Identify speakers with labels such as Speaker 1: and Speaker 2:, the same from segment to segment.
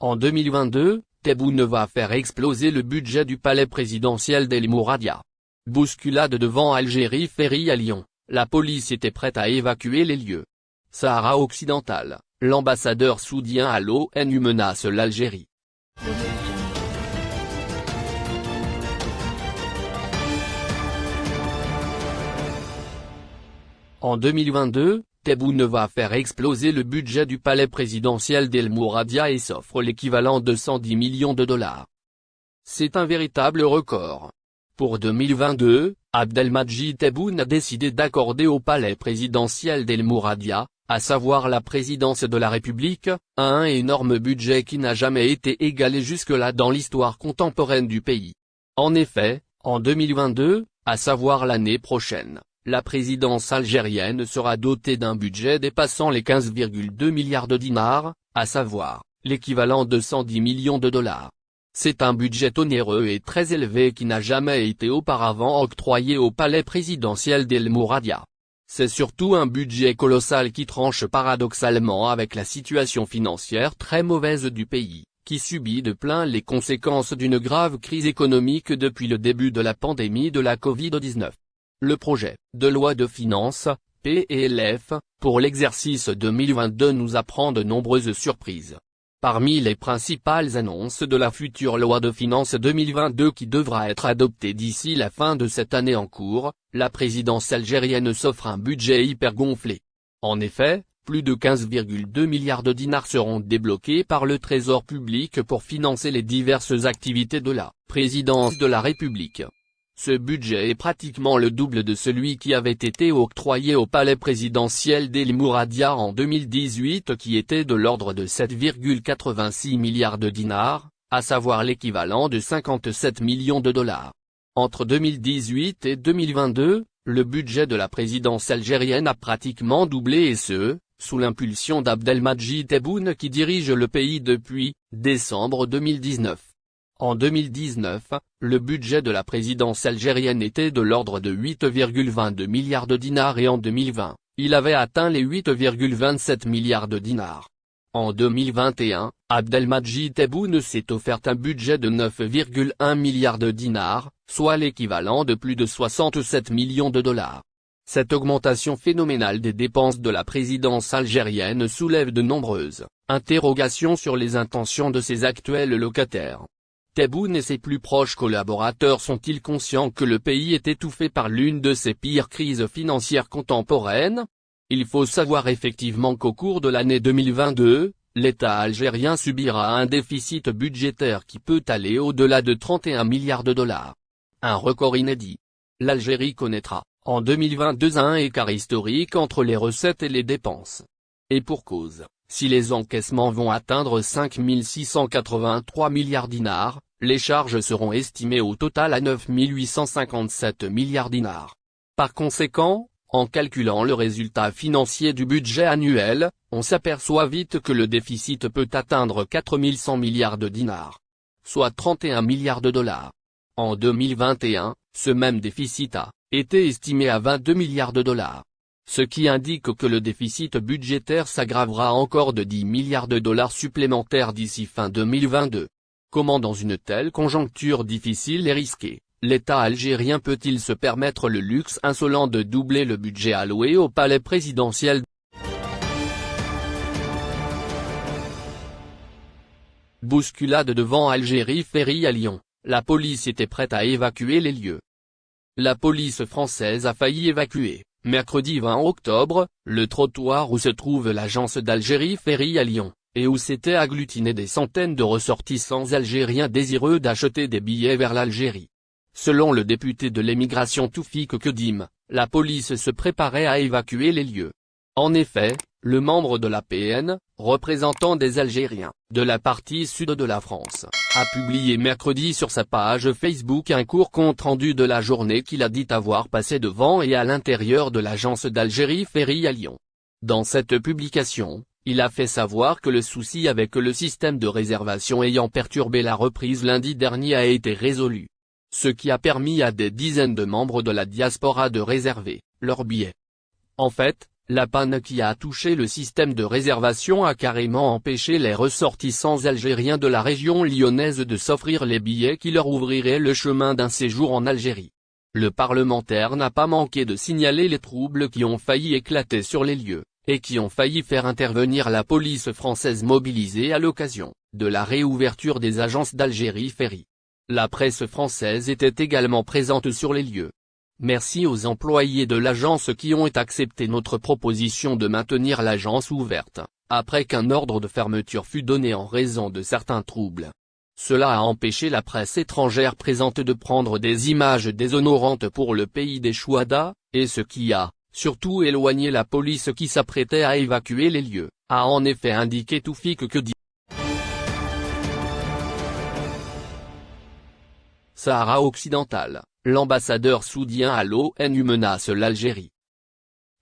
Speaker 1: En 2022, Tebboune va faire exploser le budget du palais présidentiel d'El Mouradia. Bousculade devant Algérie Ferry à Lyon, la police était prête à évacuer les lieux. Sahara occidental, l'ambassadeur soudien à l'ONU menace l'Algérie. En 2022, Tebboune va faire exploser le budget du palais présidentiel d'El Mouradia et s'offre l'équivalent de 110 millions de dollars. C'est un véritable record. Pour 2022, Abdelmadjid Tebboune a décidé d'accorder au palais présidentiel d'El Mouradia, à savoir la présidence de la République, un énorme budget qui n'a jamais été égalé jusque-là dans l'histoire contemporaine du pays. En effet, en 2022, à savoir l'année prochaine, la présidence algérienne sera dotée d'un budget dépassant les 15,2 milliards de dinars, à savoir, l'équivalent de 110 millions de dollars. C'est un budget onéreux et très élevé qui n'a jamais été auparavant octroyé au palais présidentiel d'El Mouradia. C'est surtout un budget colossal qui tranche paradoxalement avec la situation financière très mauvaise du pays, qui subit de plein les conséquences d'une grave crise économique depuis le début de la pandémie de la Covid-19. Le projet de loi de finances, PLF, pour l'exercice 2022 nous apprend de nombreuses surprises. Parmi les principales annonces de la future loi de finances 2022 qui devra être adoptée d'ici la fin de cette année en cours, la présidence algérienne s'offre un budget hyper gonflé. En effet, plus de 15,2 milliards de dinars seront débloqués par le trésor public pour financer les diverses activités de la présidence de la République. Ce budget est pratiquement le double de celui qui avait été octroyé au palais présidentiel d'El Mouradia en 2018 qui était de l'ordre de 7,86 milliards de dinars, à savoir l'équivalent de 57 millions de dollars. Entre 2018 et 2022, le budget de la présidence algérienne a pratiquement doublé et ce, sous l'impulsion d'Abdelmadjid Tebboune qui dirige le pays depuis décembre 2019. En 2019, le budget de la présidence algérienne était de l'ordre de 8,22 milliards de dinars et en 2020, il avait atteint les 8,27 milliards de dinars. En 2021, Abdelmadjid Tebboune s'est offert un budget de 9,1 milliards de dinars, soit l'équivalent de plus de 67 millions de dollars. Cette augmentation phénoménale des dépenses de la présidence algérienne soulève de nombreuses interrogations sur les intentions de ses actuels locataires. Tebboune et ses plus proches collaborateurs sont-ils conscients que le pays est étouffé par l'une de ses pires crises financières contemporaines? Il faut savoir effectivement qu'au cours de l'année 2022, l'État algérien subira un déficit budgétaire qui peut aller au-delà de 31 milliards de dollars. Un record inédit. L'Algérie connaîtra, en 2022 un écart historique entre les recettes et les dépenses. Et pour cause, si les encaissements vont atteindre 5 683 milliards dinars, les charges seront estimées au total à 9 857 milliards dinars. Par conséquent, en calculant le résultat financier du budget annuel, on s'aperçoit vite que le déficit peut atteindre 4100 milliards de dinars. Soit 31 milliards de dollars. En 2021, ce même déficit a été estimé à 22 milliards de dollars. Ce qui indique que le déficit budgétaire s'aggravera encore de 10 milliards de dollars supplémentaires d'ici fin 2022. Comment dans une telle conjoncture difficile et risquée, l'État algérien peut-il se permettre le luxe insolent de doubler le budget alloué au palais présidentiel? Bousculade devant Algérie Ferry à Lyon, la police était prête à évacuer les lieux. La police française a failli évacuer, mercredi 20 octobre, le trottoir où se trouve l'agence d'Algérie Ferry à Lyon et où s'étaient agglutinés des centaines de ressortissants algériens désireux d'acheter des billets vers l'Algérie. Selon le député de l'émigration Toufik Kedim, la police se préparait à évacuer les lieux. En effet, le membre de la PN, représentant des Algériens, de la partie sud de la France, a publié mercredi sur sa page Facebook un court compte-rendu de la journée qu'il a dit avoir passé devant et à l'intérieur de l'agence d'Algérie Ferry à Lyon. Dans cette publication, il a fait savoir que le souci avec le système de réservation ayant perturbé la reprise lundi dernier a été résolu. Ce qui a permis à des dizaines de membres de la diaspora de réserver leurs billets. En fait, La panne qui a touché le système de réservation a carrément empêché les ressortissants algériens de la région lyonnaise de s'offrir les billets qui leur ouvriraient le chemin d'un séjour en Algérie. Le parlementaire n'a pas manqué de signaler les troubles qui ont failli éclater sur les lieux, et qui ont failli faire intervenir la police française mobilisée à l'occasion de la réouverture des agences d'Algérie Ferry. La presse française était également présente sur les lieux. Merci aux employés de l'agence qui ont accepté notre proposition de maintenir l'agence ouverte, après qu'un ordre de fermeture fut donné en raison de certains troubles. Cela a empêché la presse étrangère présente de prendre des images déshonorantes pour le pays des Chouada, et ce qui a, surtout éloigné la police qui s'apprêtait à évacuer les lieux, a en effet indiqué Toufik que dit. Sahara occidental l'ambassadeur saoudien à l'ONU menace l'Algérie.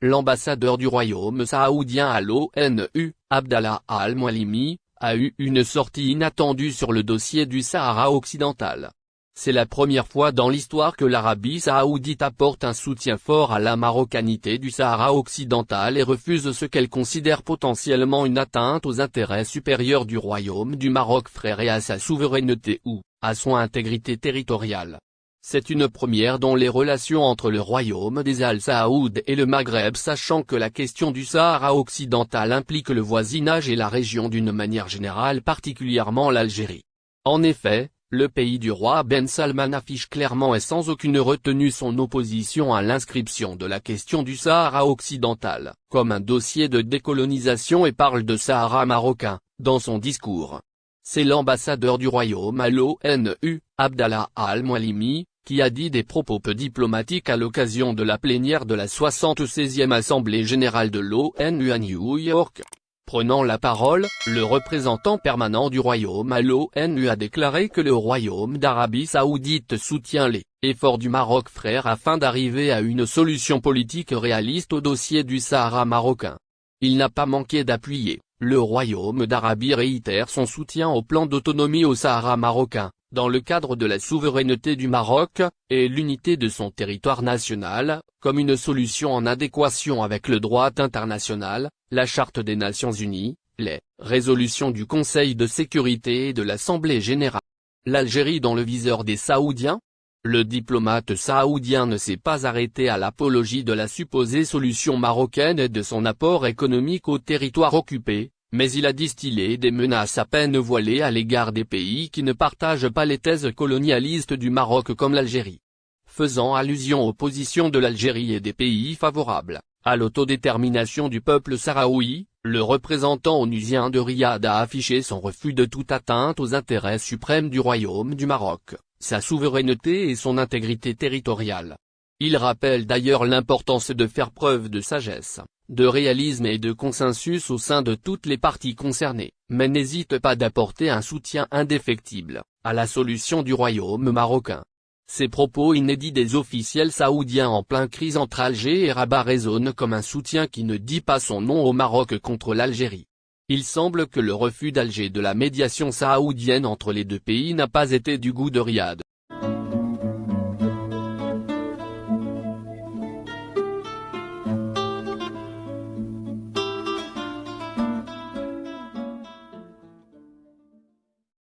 Speaker 1: L'ambassadeur du royaume saoudien à l'ONU, Abdallah al-Mwalimi, a eu une sortie inattendue sur le dossier du Sahara occidental. C'est la première fois dans l'histoire que l'Arabie saoudite apporte un soutien fort à la marocanité du Sahara occidental et refuse ce qu'elle considère potentiellement une atteinte aux intérêts supérieurs du royaume du Maroc frère et à sa souveraineté ou, à son intégrité territoriale. C'est une première dans les relations entre le royaume des Al-Saoud et le Maghreb sachant que la question du Sahara occidental implique le voisinage et la région d'une manière générale particulièrement l'Algérie. En effet, le pays du roi Ben Salman affiche clairement et sans aucune retenue son opposition à l'inscription de la question du Sahara occidental, comme un dossier de décolonisation et parle de Sahara marocain, dans son discours. C'est l'ambassadeur du royaume à l'ONU, Abdallah al-Mwalimi, qui a dit des propos peu diplomatiques à l'occasion de la plénière de la 76e Assemblée générale de l'ONU à New York. Prenant la parole, le représentant permanent du Royaume à l'ONU a déclaré que le Royaume d'Arabie Saoudite soutient les efforts du Maroc frère afin d'arriver à une solution politique réaliste au dossier du Sahara marocain. Il n'a pas manqué d'appuyer, le Royaume d'Arabie réitère son soutien au plan d'autonomie au Sahara marocain, dans le cadre de la souveraineté du Maroc, et l'unité de son territoire national, comme une solution en adéquation avec le droit international, la Charte des Nations Unies, les résolutions du Conseil de sécurité et de l'Assemblée générale. L'Algérie dans le viseur des Saoudiens Le diplomate saoudien ne s'est pas arrêté à l'apologie de la supposée solution marocaine et de son apport économique au territoire occupé, mais il a distillé des menaces à peine voilées à l'égard des pays qui ne partagent pas les thèses colonialistes du Maroc comme l'Algérie. Faisant allusion aux positions de l'Algérie et des pays favorables, à l'autodétermination du peuple sahraoui, le représentant onusien de Riyad a affiché son refus de toute atteinte aux intérêts suprêmes du royaume du Maroc, sa souveraineté et son intégrité territoriale. Il rappelle d'ailleurs l'importance de faire preuve de sagesse, de réalisme et de consensus au sein de toutes les parties concernées, mais n'hésite pas d'apporter un soutien indéfectible, à la solution du royaume marocain. Ces propos inédits des officiels saoudiens en plein crise entre Alger et Rabat résonnent comme un soutien qui ne dit pas son nom au Maroc contre l'Algérie. Il semble que le refus d'Alger de la médiation saoudienne entre les deux pays n'a pas été du goût de Riyad.